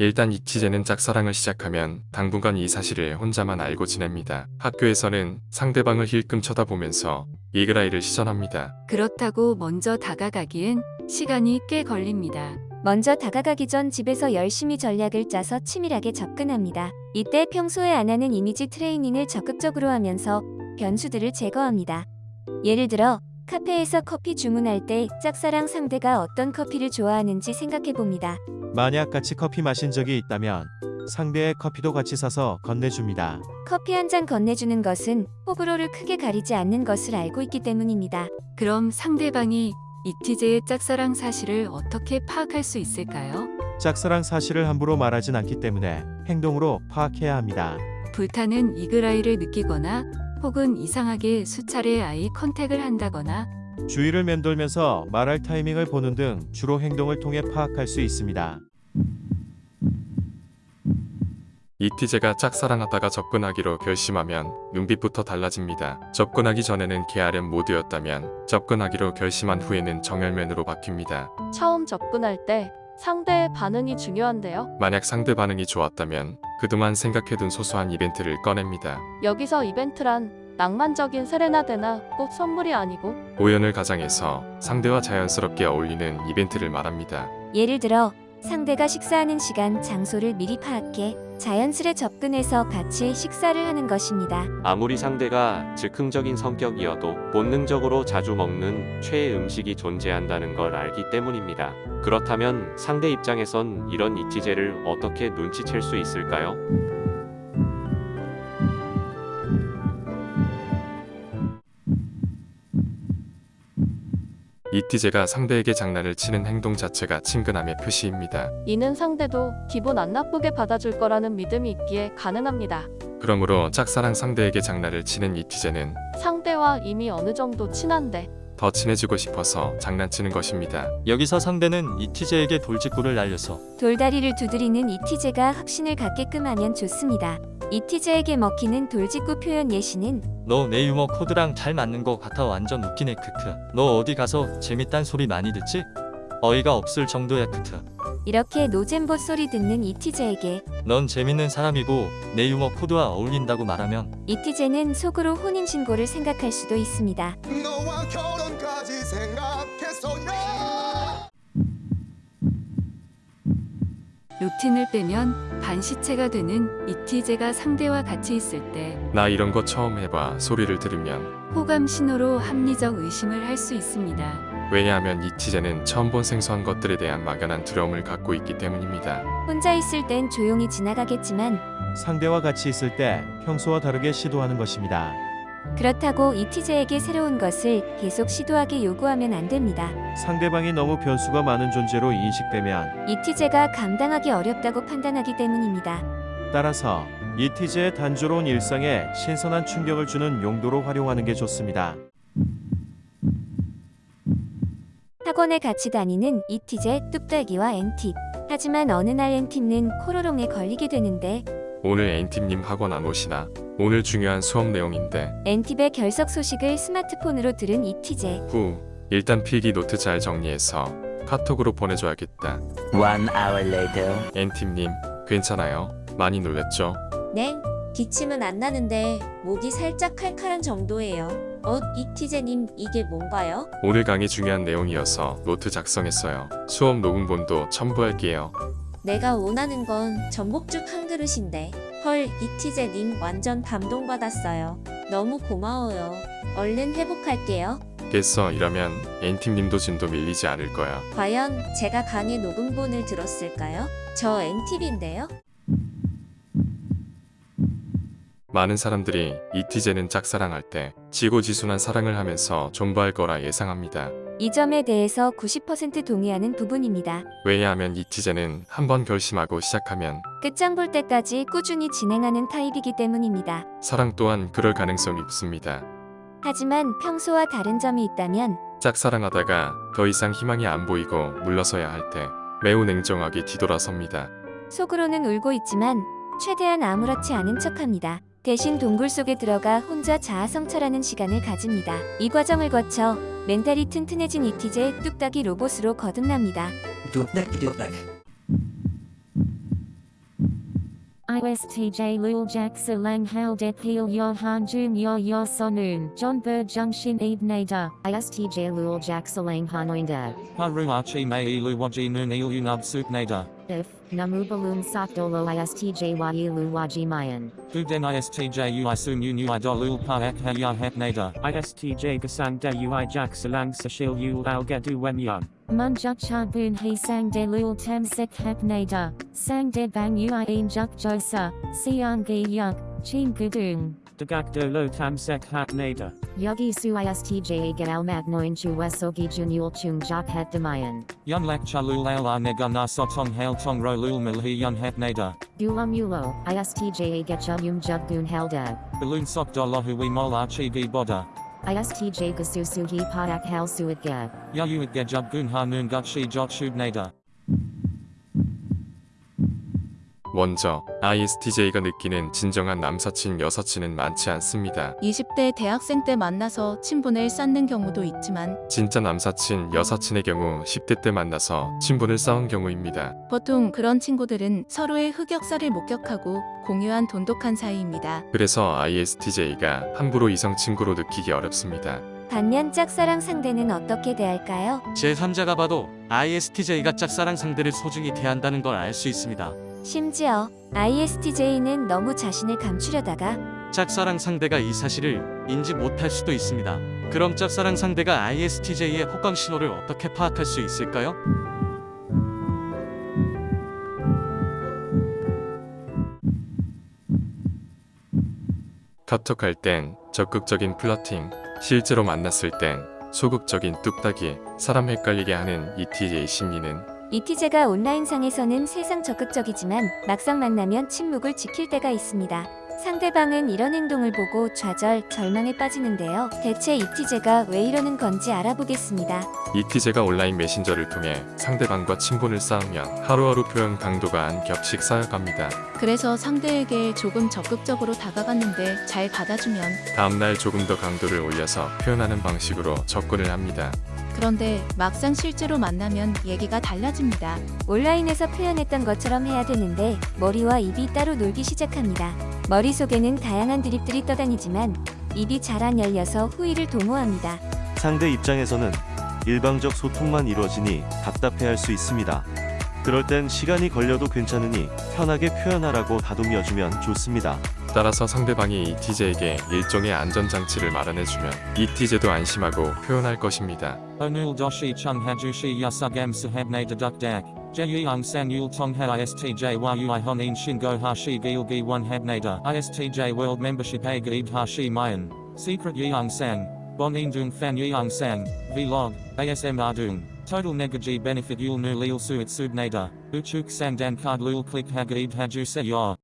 일단 이티제는 짝사랑을 시작하면 당분간 이 사실을 혼자만 알고 지냅니다. 학교에서는 상대방을 힐끔 쳐다보면서 이그라이를 시전합니다. 그렇다고 먼저 다가가기엔 시간이 꽤 걸립니다. 먼저 다가가기 전 집에서 열심히 전략을 짜서 치밀하게 접근합니다. 이때 평소에 안 하는 이미지 트레이닝을 적극적으로 하면서 변수들을 제거합니다. 예를 들어 카페에서 커피 주문할 때 짝사랑 상대가 어떤 커피를 좋아하는지 생각해 봅니다. 만약 같이 커피 마신 적이 있다면 상대의 커피도 같이 사서 건네줍니다. 커피 한 잔 건네주는 것은 호불호를 크게 가리지 않는 것을 알고 있기 때문입니다. 그럼 상대방이 이티제의 짝사랑 사실을 어떻게 파악할 수 있을까요? 짝사랑 사실을 함부로 말하진 않기 때문에 행동으로 파악해야 합니다. 불타는 이그라이를 느끼거나 혹은 이상하게 수차례 아이 컨택을 한다거나 주위를 맴돌면서 말할 타이밍을 보는 등 주로 행동을 통해 파악할 수 있습니다. 이티제가 짝사랑하다가 접근하기로 결심하면 눈빛부터 달라집니다. 접근하기 전에는 게으름 모드였다면 접근하기로 결심한 후에는 정열면으로 바뀝니다. 처음 접근할 때 상대의 반응이 중요한데요. 만약 상대 반응이 좋았다면 그동안 생각해둔 소소한 이벤트를 꺼냅니다. 여기서 이벤트란 낭만적인 세레나데나 꼭 선물이 아니고 오연을 가장해서 상대와 자연스럽게 어울리는 이벤트를 말합니다. 예를 들어 상대가 식사하는 시간, 장소를 미리 파악해 자연스레 접근해서 같이 식사를 하는 것입니다. 아무리 상대가 즉흥적인 성격이어도 본능적으로 자주 먹는 최애 음식이 존재한다는 걸 알기 때문입니다. 그렇다면 상대 입장에선 이런 이티제를 어떻게 눈치챌 수 있을까요? 이티제가 상대에게 장난을 치는 행동 자체가 친근함의 표시입니다. 이는 상대도 기분 안 나쁘게 받아줄 거라는 믿음이 있기에 가능합니다. 그러므로 짝사랑 상대에게 장난을 치는 이티제는 상대와 이미 어느 정도 친한데 더 친해지고 싶어서 장난치는 것입니다. 여기서 상대는 이티제에게 돌직구를 날려서 돌다리를 두드리는 이티제가 확신을 갖게끔 하면 좋습니다. 이티제에게 먹히는 돌직구 표현 예시는 너 내 유머 코드랑 잘 맞는 거 같아 완전 웃기네 크크 너 어디 가서 재밌단 소리 많이 듣지? 어이가 없을 정도야 크크 이렇게 노잼봇 소리 듣는 이티제에게 넌 재밌는 사람이고 내 유머 코드와 어울린다고 말하면 이티제는 속으로 혼인신고를 생각할 수도 있습니다. 생각했어요 루틴을 빼면 반시체가 되는 이티제가 상대와 같이 있을 때 나 이런 거 처음 해봐 소리를 들으면 호감 신호로 합리적 의심을 할 수 있습니다. 왜냐하면 이티제는 처음 본 생소한 것들에 대한 막연한 두려움을 갖고 있기 때문입니다. 혼자 있을 땐 조용히 지나가겠지만 상대와 같이 있을 때 평소와 다르게 시도하는 것입니다. 그렇다고 이티제에게 새로운 것을 계속 시도하게 요구하면 안 됩니다. 상대방이 너무 변수가 많은 존재로 인식되면 이티제가 감당하기 어렵다고 판단하기 때문입니다. 따라서 이티제의 단조로운 일상에 신선한 충격을 주는 용도로 활용하는 게 좋습니다. 학원에 같이 다니는 이티제, 뚝딱이와 엔팁. 하지만 어느 날 엔팁은 코로롱에 걸리게 되는데 오늘 엔팁님 학원 안 오시나? 오늘 중요한 수업 내용인데 엔팁의 결석 소식을 스마트폰으로 들은 이티제. 후 일단 필기 노트 잘 정리해서 카톡으로 보내줘야겠다. One hour later. 엔팁님 괜찮아요? 많이 놀랬죠? 네, 기침은 안 나는데 목이 살짝 칼칼한 정도예요. 어, 이티제님 이게 뭔가요? 오늘 강의 중요한 내용이어서 노트 작성했어요. 수업 녹음본도 첨부할게요. 내가 원하는 건 전복죽 한 그릇인데. 헐, 이티제님 완전 감동받았어요. 너무 고마워요. 얼른 회복할게요. 겠어 이러면 엔팀님도 진도 밀리지 않을 거야. 과연 제가 강의 녹음본을 들었을까요? 저 엔팁인데요? 많은 사람들이 이티제는 짝사랑할 때 지고지순한 사랑을 하면서 존버할 거라 예상합니다. 이 점에 대해서 90% 동의하는 부분입니다. 왜냐하면 이 티제는 한번 결심하고 시작하면 끝장 볼 때까지 꾸준히 진행하는 타입이기 때문입니다. 사랑 또한 그럴 가능성이 높습니다. 하지만 평소와 다른 점이 있다면 짝사랑하다가 더 이상 희망이 안 보이고 물러서야 할 때 매우 냉정하게 뒤돌아섭니다. 속으로는 울고 있지만 최대한 아무렇지 않은 척합니다. 대신 동굴 속에 들어가 혼자 자아성찰하는 시간을 가집니다. 이 과정을 거쳐 멘탈이 튼튼해진 이티제 뚝딱이 로봇으로 거듭납니다. 뚝딱 뚝딱. ISTJ Lul Jak Salang Hal Det Peel Yo Han Jun Yo Yo Sonun John Bird Junction Eve Nader ISTJ Lul Jak Salang Hanoinda Haru Archie May Ilu Waji Noon Il Unub Sup Nader. If Namubalum Sakdolo Istjyu Wajimayan. Uden Istju Isunyu Nui Dolul Paak Hayar Hepnada. Istj Gasang De Ui Jak Salang Sashil Yul Algedu Wemyan. Munjuk Charbun He Sang De Lul Tam Sek Hepnada. Sang De Bang Ui In Juk Josa. Siang Gi Yuk. Ching Gudung. Dagakdo lo tamsek hat nada. Yogi su istja gal magnoinchu wesogi junyul chung jok het demayan. Yun lak chalul ala nega nasotong hail tong rolul milhi yun het nada. Gulam ulo, istja getchum yum jubgun helda. Balloon sok dolohui mola chigi boda. ISTJ Gasusuhi Padak Hal Suidga. Yayuidga Jubgun Hanun Gutshi Jotshud Nada. 먼저 ISTJ가 느끼는 진정한 남사친 여사친은 많지 않습니다. 20대 대학생 때 만나서 친분을 쌓는 경우도 있지만 진짜 남사친 여사친의 경우 10대 때 만나서 친분을 쌓은 경우입니다. 보통 그런 친구들은 서로의 흑역사를 목격하고 공유한 돈독한 사이입니다. 그래서 ISTJ가 함부로 이성 친구로 느끼기 어렵습니다. 반면 짝사랑 상대는 어떻게 대할까요? 제3자가 봐도 ISTJ가 짝사랑 상대를 소중히 대한다는 걸 알 수 있습니다. 심지어 ISTJ는 너무 자신을 감추려다가 짝사랑 상대가 이 사실을 인지 못할 수도 있습니다. 그럼 짝사랑 상대가 ISTJ의 호감 신호를 어떻게 파악할 수 있을까요? 카톡할 땐 적극적인 플러팅, 실제로 만났을 땐 소극적인 뚝딱이, 사람 헷갈리게 하는 ETJ 심리는 이티제가 온라인상에서는 세상 적극적이지만 막상 만나면 침묵을 지킬 때가 있습니다. 상대방은 이런 행동을 보고 좌절, 절망에 빠지는데요. 대체 이티제가 왜 이러는 건지 알아보겠습니다. ETJ가 온라인 메신저를 통해 상대방과 친분을 쌓으면 하루하루 표현 강도가 한 겹씩 쌓여갑니다. 그래서 상대에게 조금 적극적으로 다가갔는데 잘 받아주면 다음날 조금 더 강도를 올려서 표현하는 방식으로 접근을 합니다. 그런데 막상 실제로 만나면 얘기가 달라집니다. 온라인에서 표현했던 것처럼 해야 되는데 머리와 입이 따로 놀기 시작합니다. 머릿속에는 다양한 드립들이 떠다니지만 입이 잘안 열려서 후위를 도모합니다. 상대 입장에서는 일방적 소통만 이루어지니 답답해할 수 있습니다. 그럴 땐 시간이 걸려도 괜찮으니 편하게 표현하라고 다독여주면 좋습니다. 따라서 상대방이 ETJ에게 일종의 안전장치를 마련해주면 ETJ도 안심하고 표현할 것입니다. Chung Hajushi Yasugam Sahab Nader Duk Dak. Jeyang Sang Yul Tong Ha ISTJ Yui Honin Shingo Hashi Gil Gi 1 Hab Nader. ISTJ World Membership A Gaib Hashi Mayan. Secret Yeong Sang. Bon Dung Fan Yeong Sang. Vlog. ASM Ardung. Total Negaji Benefit Yul Nu Lil Suit Sub Nader. Uchuk Sang Dan Card Lul Click Hagaib Haju Se Yor.